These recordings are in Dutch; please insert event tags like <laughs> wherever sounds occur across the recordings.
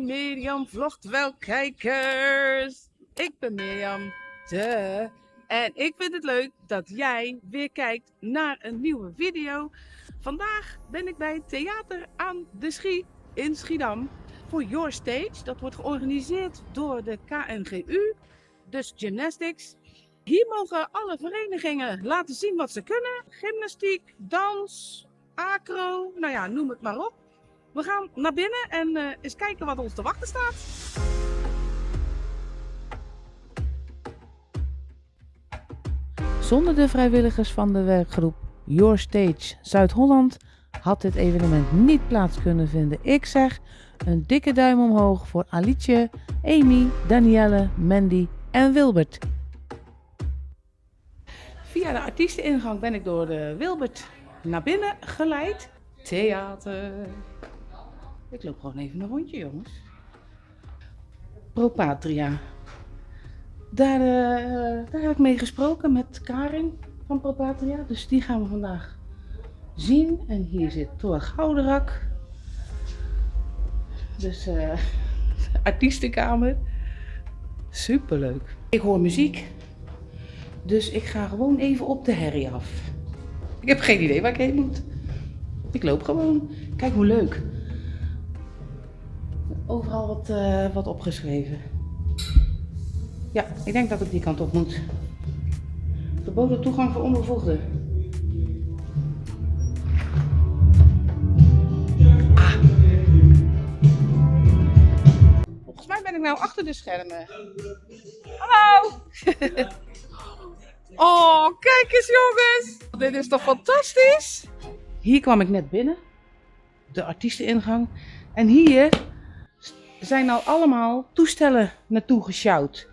Mirjam vlogt wel kijkers. Ik ben Mirjam. De. En ik vind het leuk dat jij weer kijkt naar een nieuwe video. Vandaag ben ik bij Theater aan de Schie in Schiedam voor Your Stage. Dat wordt georganiseerd door de KNGU, dus Gymnastics. Hier mogen alle verenigingen laten zien wat ze kunnen. Gymnastiek, dans, acro, nou ja, noem het maar op. We gaan naar binnen en uh, eens kijken wat ons te wachten staat. Zonder de vrijwilligers van de werkgroep Your Stage Zuid-Holland had dit evenement niet plaats kunnen vinden. Ik zeg een dikke duim omhoog voor Alietje, Amy, Danielle, Mandy en Wilbert. Via de artiesteningang ben ik door de Wilbert naar binnen geleid. Theater. Ik loop gewoon even een rondje, jongens. Propatria. Daar, uh, daar heb ik mee gesproken met Karin van Propatria. Dus die gaan we vandaag zien. En hier zit Thor Gouderak. Dus uh, artiestenkamer. Superleuk. Ik hoor muziek. Dus ik ga gewoon even op de herrie af. Ik heb geen idee waar ik heen moet. Ik loop gewoon. Kijk hoe leuk. Overal wat, uh, wat opgeschreven. Ja, ik denk dat ik die kant op moet. Verboden toegang voor onbevoegden. Ah. Volgens mij ben ik nou achter de schermen. Hallo! <laughs> oh, kijk eens jongens! Dit is toch fantastisch? Hier kwam ik net binnen. De artiesteningang. En hier zijn nou allemaal toestellen naartoe gesjouwd.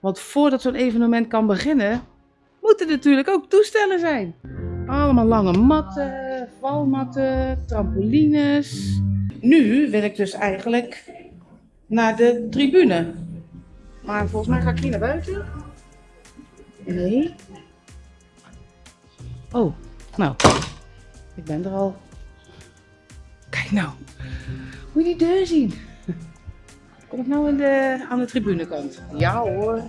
Want voordat zo'n evenement kan beginnen, moeten er natuurlijk ook toestellen zijn. Allemaal lange matten, valmatten, trampolines. Nu wil ik dus eigenlijk naar de tribune. Maar volgens mij ga ik hier naar buiten. Nee. Oh, nou. Ik ben er al. Kijk nou. Moet je die deur zien. <laughs> Kom ik nou in de, aan de tribunekant? Ja hoor.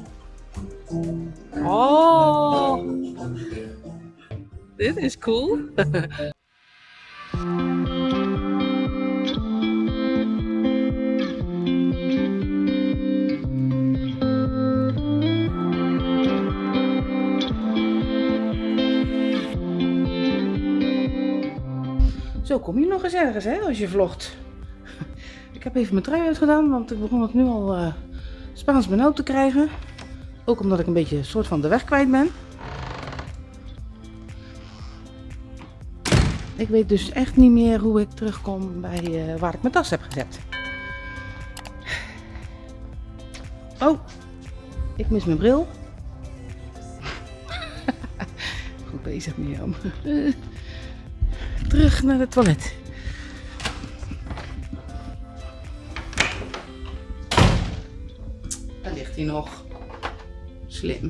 Oh. Dit is cool. Zo kom je nog eens ergens hè, als je vlogt. Ik heb even mijn trui uitgedaan, want ik begon het nu al uh, Spaans benauwd te krijgen. Ook omdat ik een beetje een soort van de weg kwijt ben. Ik weet dus echt niet meer hoe ik terugkom bij uh, waar ik mijn tas heb gezet. Oh, ik mis mijn bril. <laughs> Goed bezig Mirjam. <laughs> Terug naar het toilet. Hij nog. Slim.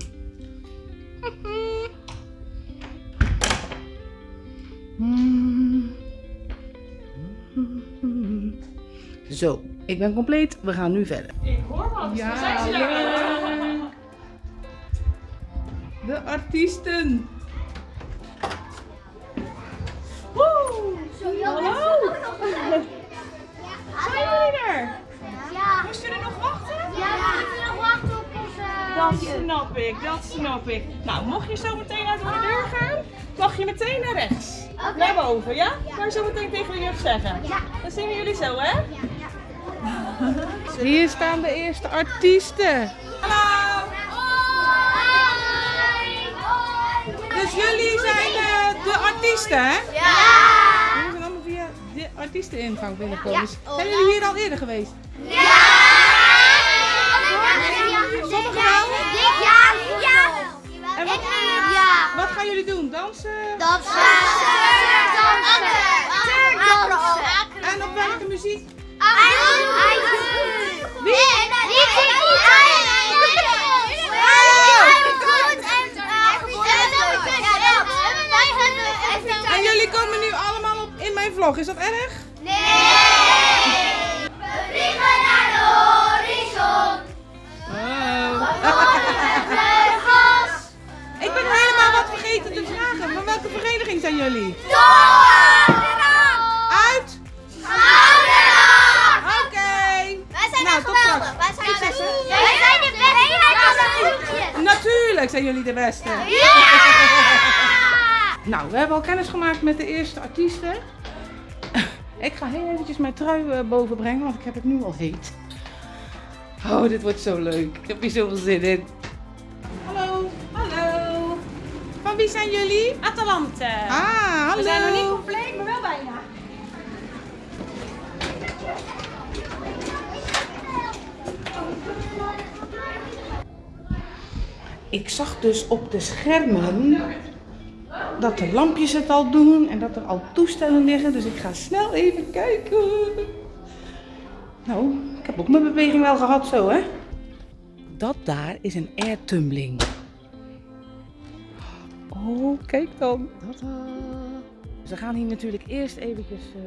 <laughs> Zo, ik ben compleet. We gaan nu verder. Ik hoor wat. Ja, zijn ze leuk. De artiesten. Woe! Hallo! <laughs> Zijn jullie er? Ja. Moesten jullie nog wachten? Ja, we moeten nog wachten op Dat snap ik, dat snap ik. Nou, mocht je zo meteen uit de deur gaan, mag je meteen naar rechts. Naar boven, ja? Kan je zo meteen tegen jullie zeggen? Ja. Dan zien we jullie zo, hè? Ja. <laughs> Hier staan de eerste artiesten. Hallo! Dus jullie zijn de artiesten, hè? Ja. Jullie zijn allemaal via de artiesteningang binnenkomen. Ja. Zijn jullie hier al eerder geweest? Ja. Sommigen wel? Ja. En wat, Ja. wat gaan jullie doen? Dansen? Dansen. Dansen. Dansen. En op welke muziek? Wie? En jullie komen nu allemaal op in mijn vlog, is dat erg? Nee! jullie? Uit? Oké. Okay. Wij zijn nou, geweldig. Wij zijn, Wij zijn de beste. Natuurlijk zijn jullie de beste. Ja! <laughs> nou, we hebben al kennis gemaakt met de eerste artiesten. <laughs> ik ga heel eventjes mijn trui eh, boven brengen, want ik heb het nu al heet. Oh, dit wordt zo leuk. Ik heb hier zoveel zin in. Van wie zijn jullie? Atalante. Ah, hallo. We zijn nog niet compleet, maar wel bijna. Ik zag dus op de schermen dat de lampjes het al doen en dat er al toestellen liggen. Dus ik ga snel even kijken. Nou, ik heb ook mijn beweging wel gehad zo, hè? Dat daar is een airtumbling. Oh, kijk dan. Tada. We gaan hier natuurlijk eerst eventjes eh,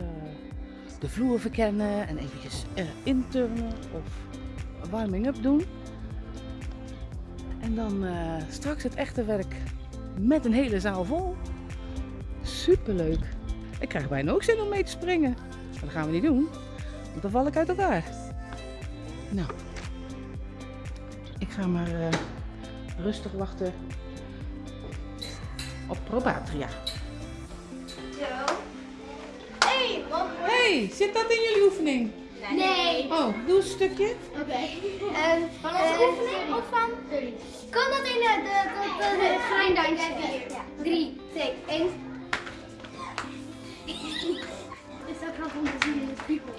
de vloer verkennen en eventjes eh, inturnen of warming-up doen. En dan eh, straks het echte werk met een hele zaal vol. Superleuk. Ik krijg bijna ook zin om mee te springen. Maar dat gaan we niet doen, want dan val ik uit elkaar. Nou, ik ga maar rustig wachten op Probatria. Zo. Hé, wat? Hey, zit dat in jullie oefening? Nee. Oh, doe een stukje. Oké. En van onze oefening of van? Kan dat in de, de, de, de, de? Ja. 3, 2, 1. Is dat grappig om te zien in de spiegel?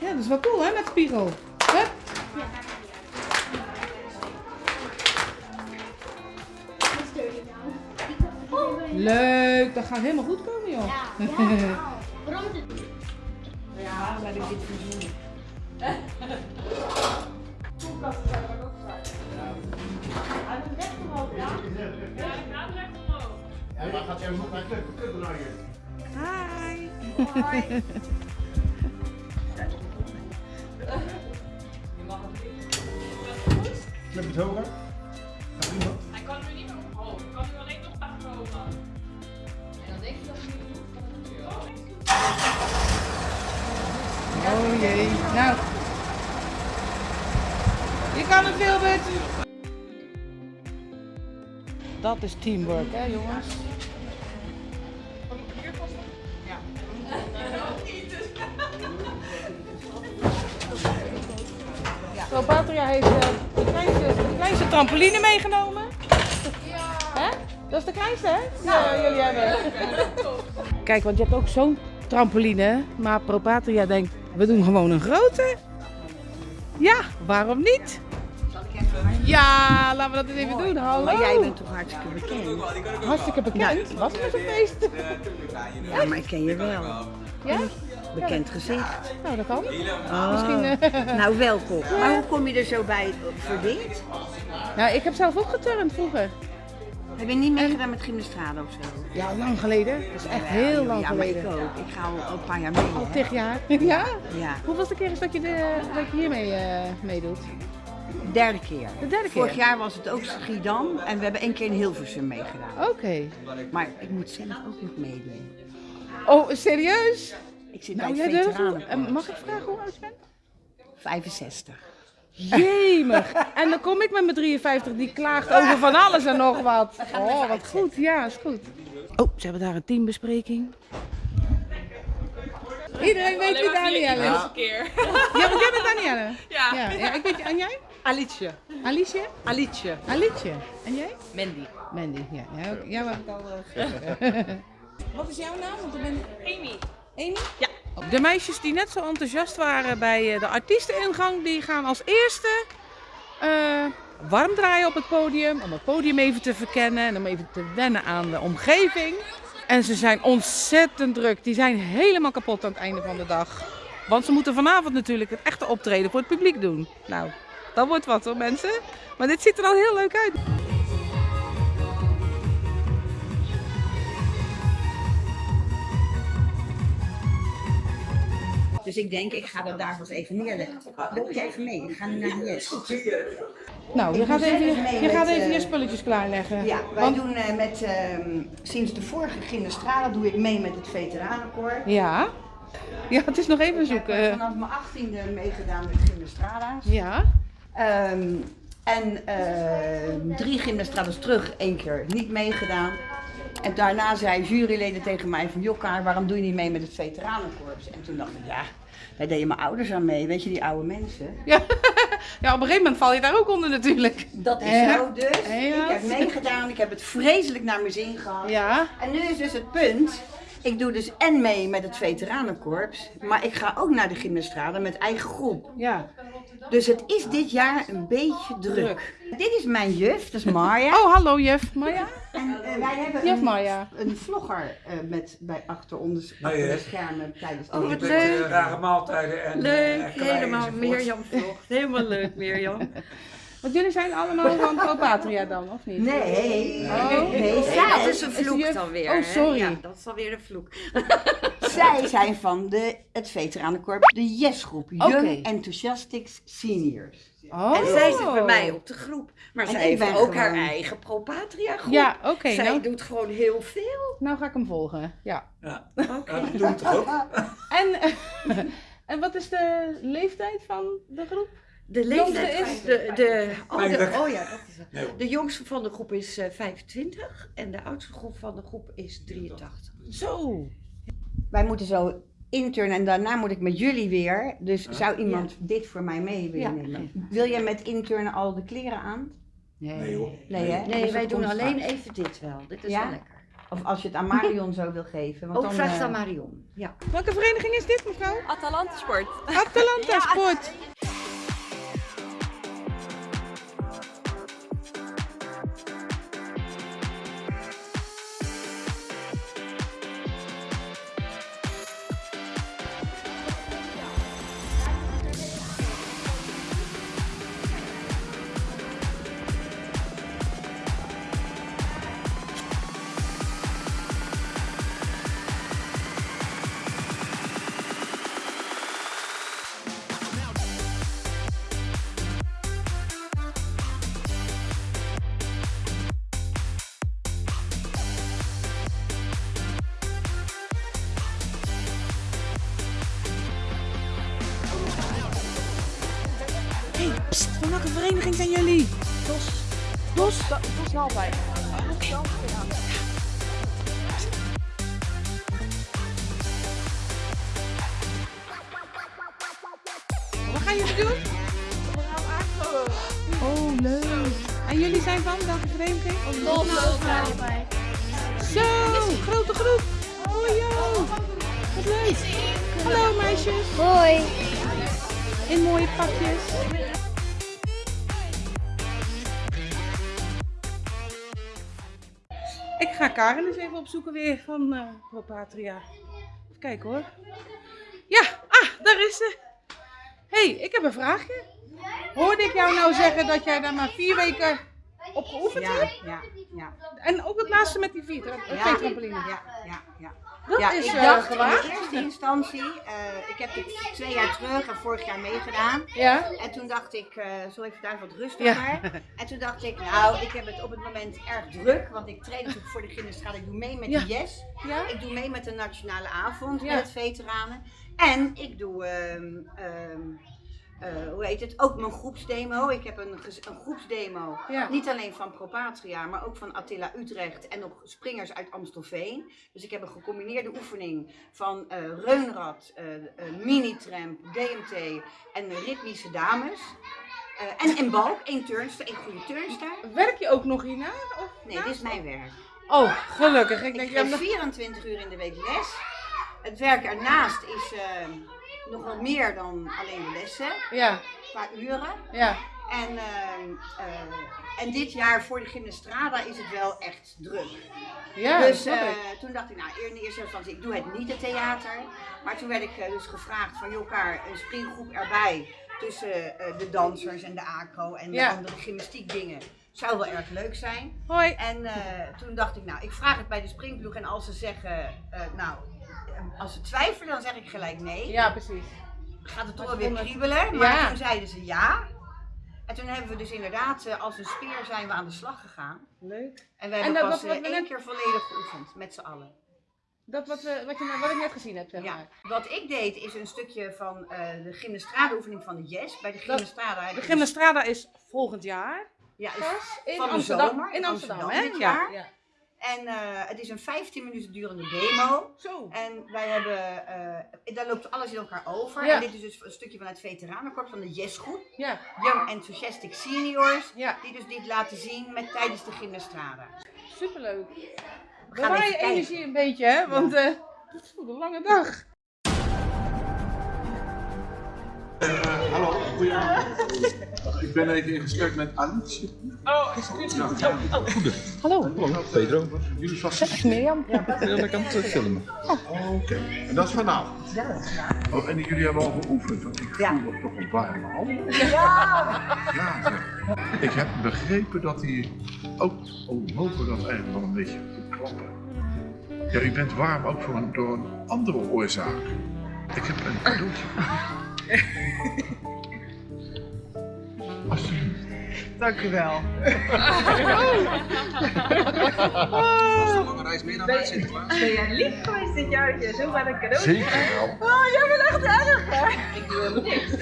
Ja, dat is wel cool hè, met spiegel. Hup. Dat Leuk, dat gaat helemaal goed komen joh. Ja. <laughs> ja. Waarom het? Ja, maar dit is niet <laughs> Ja, maar gaat jij nog naar de club naar je? Hi. Club <laughs> het hoger? Gaat iemand? Hij Oh jee. Nou. Je kan het, Wilbert. Dat is teamwork, hè jongens? Zo, Patria heeft eh, de, kleinste, de kleinste trampoline meegenomen. Hè? Dat is de kleinste, hè? Ja, jullie hebben. Kijk, want je hebt ook zo'n trampoline, maar Propatria denkt, we doen gewoon een grote. Ja, waarom niet? Ja, laten we dat eens even doen. Hallo. Maar jij bent toch hartstikke bekend? Hartstikke bekend. Was het een feest? Ja, maar ik ken je wel. Ja? Bekend gezicht. Nou, dat kan. Oh. Misschien, eh, <laughs> Nou, welkom. Maar hoe kom je er zo bij voor dit? Nou, ik heb zelf ook geturnd vroeger. Heb je niet meegedaan met gymnastrade of zo? Ja, lang geleden. Dat is echt heel lang ja, maar ik geleden. ook. Ik ga al al een paar jaar mee. Al tig jaar. <laughs> Ja? Ja, Hoeveelste keer is dat je, de, dat je hiermee eh, meedoet? derde keer. De derde keer? Vorig jaar was het ook Schiedam en we hebben één keer in Hilversum meegedaan. Oké. Maar ik moet zelf ook nog meedoen. Oh, serieus? Ik zit Nou, bij jij het durft veteranenkorps. mag ik vragen hoe oud je bent? 65. Jemig. En dan kom ik met mijn 53 die klaagt over van alles en nog wat. Oh, wat goed. Ja, is goed. Oh, ze hebben daar een teambespreking. Iedereen weet wie Danielle is. een keer. Ja, bent Danielle. Ja. Ja, ja, ik weet, en jij? Alice. Alicia? Alice. Alicia. En jij? Mandy. Mandy, ja. Ook- ik al uh, Wat is jouw naam? Want ik ben... Amy. Amy? Ja. De meisjes die net zo enthousiast waren bij eh, de artiesteningang, die gaan als eerste eh, warm draaien op het podium. Om het podium even te verkennen en om even te wennen aan de omgeving. En ze zijn ontzettend druk. Die zijn helemaal kapot aan het einde van de dag. Want ze moeten vanavond natuurlijk het echte optreden voor het publiek doen. Nou, dat wordt wat hoor mensen. Maar dit ziet er al heel leuk uit. Dus ik denk, ik ga dat daar eens even neerleggen. Loop je even mee? Ik ga nu naar Jes. Nou, je gaat even, je met, gaat even je spulletjes klaarleggen. Ja, wij Want- doen eh, met, ehm, sinds de vorige gymnastrade doe ik mee met het veteranenkoor. Ja. Ja, het is nog even Ik heb zoeken. eh, vanaf mijn achttiende meegedaan met gymnastrada's. Ja. Ehm, En eh, drie gymnastrades terug, één keer niet meegedaan. En daarna zei juryleden tegen mij van, Jokkaar, waarom doe je niet mee met het veteranenkorps? En toen dacht ik, ja, daar deden mijn ouders aan mee, weet je, die oude mensen. <laughs> Ja. ja, op een gegeven moment val je daar ook onder natuurlijk. Dat is Ja. zo dus. Ja. Ik heb meegedaan, ik heb het vreselijk naar mijn zin gehad. Ja. En nu is dus het punt, ik doe dus en mee met het veteranenkorps, maar ik ga ook naar de gymnastrade met eigen groep. Ja. Dus het is dit jaar een beetje druk. Dit is mijn juf, dat is Marja. Oh, hallo juf. Maya? En eh, wij hebben Juf een, Maya. een vlogger eh, met, bij achter, ons, de schermen tijdens de Oh, wat leuk. eh, rare maaltijden en Leuk, helemaal enzovoort. Mirjam vlog. Helemaal leuk Mirjam. <laughs> Want jullie zijn allemaal van <laughs> Pro-Patria dan, of niet? Nee, Oh. nee, Nee, zij, dat is een is de vloek juf- dan weer. Oh, sorry. Ja, dat is dan weer een vloek. <laughs> zij zijn van de, het veteranenkorps, de YES-groep, Young. Enthusiastics Seniors. Oh. En zij zit bij mij op de groep. Maar En zij heeft ook haar eigen Pro-Patria groep. Ja, oké. zij nou, doet gewoon heel veel. nou ga ik hem volgen. Ja. Ja, toch ook? <laughs> En, en wat is de leeftijd van de groep? De leeftijd is- de, de, oh, oh ja, dat is het. Nee, hoor. De jongste van de groep is eh, 25 en de oudste groep van de groep is 83. Zo. Wij moeten zo internen en daarna moet ik met jullie weer. Dus zou iemand dit voor mij mee willen Ja. nemen? Wil jij met internen al de kleren aan? Nee hoor. Nee, hè? Nee, Dus wij doen alleen even dit wel. Dit is Ja? wel lekker. Of als je het aan Marion <laughs> zo wil geven. Want Ook dan, vraag het eh, aan Marion. Ja. Welke vereniging is dit, mevrouw? Atalanta Sport. Atalanta <laughs> Sport. DOS Nalwijk. Wat gaan jullie doen? Oh, leuk. En jullie zijn van welke vereniging? Zo, grote groep. Oh, joh. Wat leuk. Hallo meisjes. Hoi. In mooie pakjes. Ga Karen eens even opzoeken weer van eh Propatria. Even kijken hoor. Ja, ah, daar is ze. hey, ik heb een vraagje. Hoorde ik jou nou zeggen dat jij daar maar vier weken op geoefend Ja, hebt? ja, ja. En ook het laatste met die vier, Ja. trampoline. Ja, ja, ja. Dat ja, is ik eh, dacht in eerste instantie, eh, ik heb dit twee jaar terug en vorig jaar meegedaan. Ja? En toen dacht ik, eh zal ik vandaag wat rustiger. En toen dacht ik, nou, ik heb het op het moment erg druk, want ik train natuurlijk voor de gymnastrade. Ik doe mee met Ja. de Yes. Ja? Ik doe mee met de nationale avond met veteranen. En ik doe, ehm, ehm, eh, hoe heet het, ook mijn groepsdemo. Ik heb een, een groepsdemo. Ja. Niet alleen van Propatria, maar ook van Attila Utrecht en nog springers uit Amstelveen. Dus ik heb een gecombineerde oefening van eh reunrad, eh eh, mini-tramp, DMT en ritmische dames. Eh, en, en balk, één turnster, één goede turnster. Werk je ook nog hierna? Of Nee, dit is mijn werk. Oh, gelukkig. Ik denk, Ik maar- 24 uur in de week les. Het werk ernaast is nog wel meer dan alleen de lessen, ja, qua uren. ja. En, ehm, eh, en dit jaar voor de gymnastrada is het wel echt druk. Ja, dus eh, toen dacht ik, nou in eerste instantie, ik doe het niet het theater. Maar toen werd ik eh, dus gevraagd van elkaar een springgroep erbij. Tussen eh, de dansers en de acro en Ja. de andere gymnastiek dingen. Zou wel erg leuk zijn. Hoi. En eh, toen dacht ik, nou, ik vraag het bij de springploeg. En als ze zeggen, eh, nou, eh, als ze twijfelen, dan zeg ik gelijk nee. Ja, precies. Gaat het toch wel weer kriebelen? Maar Ja. toen zeiden ze ja. En toen hebben we dus inderdaad, eh, als een speer zijn we aan de slag gegaan. Leuk. En we hebben dat- pas wat- wat eh, één net- keer volledig geoefend, met z'n allen. Dat wat, we, wat, je, wat ik net gezien heb, zeg Ja, maar. wat ik deed is een stukje van eh, de gymnastrade oefening van de Yes. Bij de gymnastrade heb De Gymnastrada is volgend jaar. Ja, is Pas in van de Amsterdam. zomer, in Amsterdam, Amsterdam hè? dit Ja. En eh, het is een 15 minuten durende demo. Zo. En wij hebben, eh, daar loopt alles in elkaar over. Ja. En dit is dus een stukje van het veteranenkorps van de Yes groep. Ja. Young Enthusiastic Seniors. Ja. Die dus dit laten zien met, tijdens de gymnastrade. Superleuk. We gaan Bewaar je kijken. energie een beetje, hè? Want eh het is een lange dag. Ik ben even in gesprek met Alice. Oh, excuus. Hallo. Hallo, Pedro. Jullie vast. Mirjam. Ja, ik kan het filmen. Oh, oké. En dat is vanavond? Ja. Oh, en jullie hebben al geoefend, want ik voel nog toch een warme hand. Ja! Ja, zeg. Ik heb begrepen dat hij ook, oh, we hopen dat eigenlijk wel een beetje te klappen. Ja, u bent warm ook voor een, door een andere oorzaak. Ik heb een cadeautje voor <laughs> u. Alsjeblieft. Dank u wel. lange reis meer naar buiten Sinterklaas? Ben jij lief geweest dit jaar dat je zo maar een cadeau Zeker wel. Oh, jij bent echt erg, hè? Ik doe helemaal niks.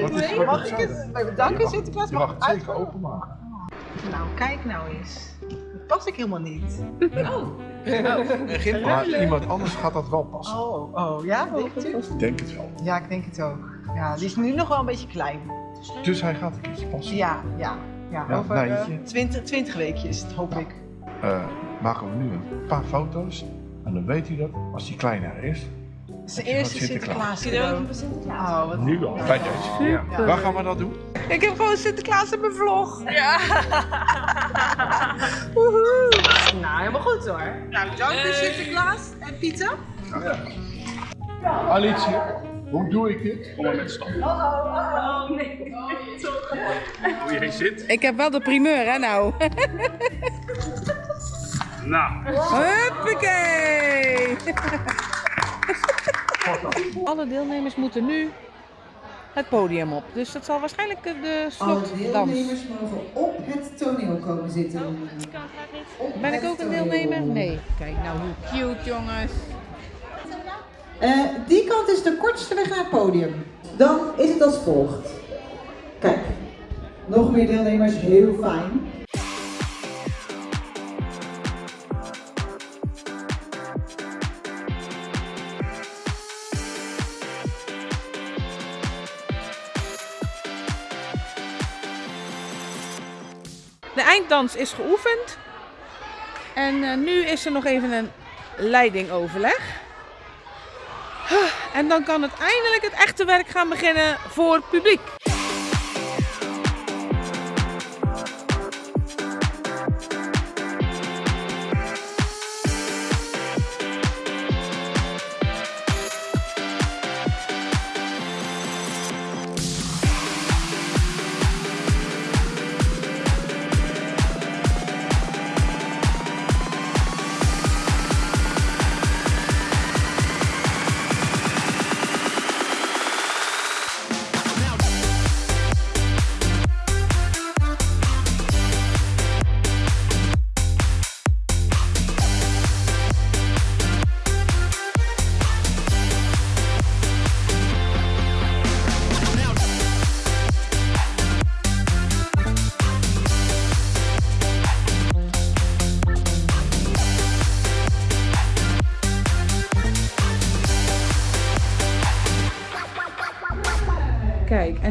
Wat is, wat Mag is ik het? Bij bedanken Sinterklaas mag mag ik het zeker openmaken. Nou, kijk nou eens. Dat pas ik helemaal niet. Maar iemand anders gaat dat wel passen. Oh, oh, ja? Ik denk het wel. Ja, ik denk het ook. Ja, die is nu nog wel een beetje klein. Dus hij gaat een keertje passen. Ja, ja. Ja, Ja, over eh, Nijntje. 20, 20 weekjes, hoop ik. Eh, maken we nu een paar foto's. En dan weet u dat, als die kleiner is. Zijn eerste Sinterklaas? Sinterklaas. Oh, wat Nu al, bij deze. Ja. Waar gaan we dat doen? Ik heb gewoon Sinterklaas in mijn vlog. Ja. <laughs> Woehoe. Nou, helemaal goed hoor. Nou, dank u Sinterklaas en Pieter. Alice, hoe doe ik dit? Kom maar met stand. Hoe je zit. Ik heb wel de primeur, hè nou. Nou. Huppakee! Alle deelnemers moeten nu het podium op. Dus dat zal waarschijnlijk eh, de Alle slotdans. deelnemers mogen op het toneel komen zitten. Op Ben ik ook een deelnemer? Nee. Kijk nou hoe cute jongens. Eh, die kant is de kortste weg naar het podium. Dan is het als volgt. Kijk, nog meer deelnemers, heel fijn. De einddans is geoefend. En eh, nu is er nog even een leidingoverleg. En dan kan het eindelijk het echte werk gaan beginnen voor publiek.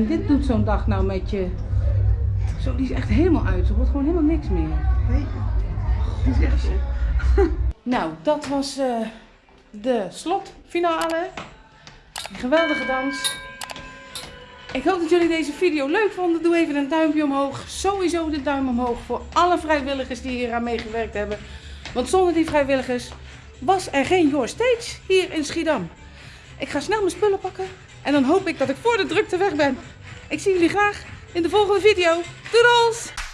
En dit doet zo'n dag nou met je. Zo, die is echt helemaal uit. Er wordt gewoon helemaal niks meer. Goedje. <laughs> Nou, dat was eh, de slotfinale. Een geweldige dans. Ik hoop dat jullie deze video leuk vonden. Doe even een duimpje omhoog. Sowieso de duim omhoog voor alle vrijwilligers die hier aan meegewerkt hebben. Want zonder die vrijwilligers was er geen Your Stage hier in Schiedam. Ik ga snel mijn spullen pakken. En dan hoop ik dat ik voor de drukte weg ben. Ik zie jullie graag in de volgende video. Doedels!